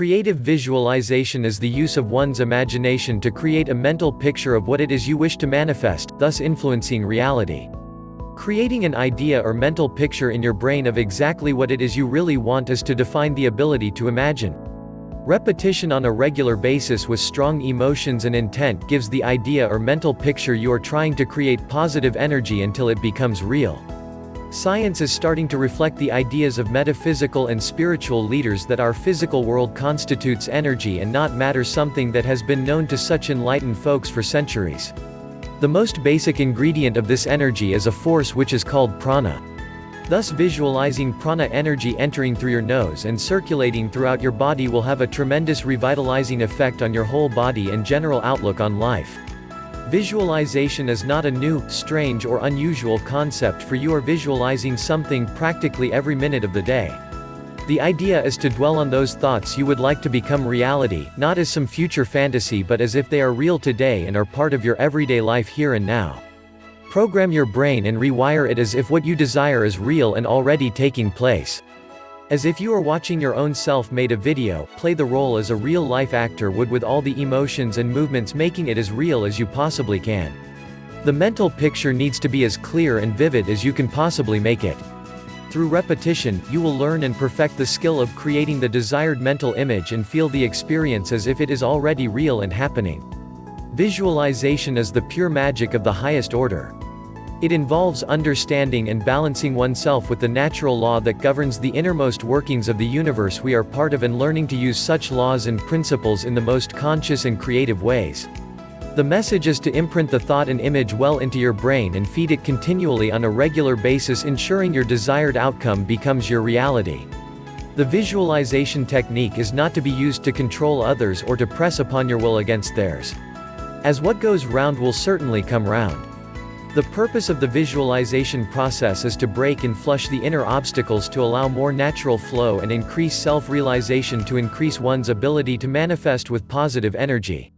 Creative visualization is the use of one's imagination to create a mental picture of what it is you wish to manifest, thus influencing reality. Creating an idea or mental picture in your brain of exactly what it is you really want is to define the ability to imagine. Repetition on a regular basis with strong emotions and intent gives the idea or mental picture you are trying to create positive energy until it becomes real. Science is starting to reflect the ideas of metaphysical and spiritual leaders that our physical world constitutes energy and not matter something that has been known to such enlightened folks for centuries. The most basic ingredient of this energy is a force which is called prana. Thus visualizing prana energy entering through your nose and circulating throughout your body will have a tremendous revitalizing effect on your whole body and general outlook on life. Visualization is not a new, strange or unusual concept for you are visualizing something practically every minute of the day. The idea is to dwell on those thoughts you would like to become reality, not as some future fantasy but as if they are real today and are part of your everyday life here and now. Program your brain and rewire it as if what you desire is real and already taking place. As if you are watching your own self made a video, play the role as a real-life actor would with all the emotions and movements making it as real as you possibly can. The mental picture needs to be as clear and vivid as you can possibly make it. Through repetition, you will learn and perfect the skill of creating the desired mental image and feel the experience as if it is already real and happening. Visualization is the pure magic of the highest order. It involves understanding and balancing oneself with the natural law that governs the innermost workings of the universe we are part of and learning to use such laws and principles in the most conscious and creative ways. The message is to imprint the thought and image well into your brain and feed it continually on a regular basis ensuring your desired outcome becomes your reality. The visualization technique is not to be used to control others or to press upon your will against theirs. As what goes round will certainly come round. The purpose of the visualization process is to break and flush the inner obstacles to allow more natural flow and increase self-realization to increase one's ability to manifest with positive energy.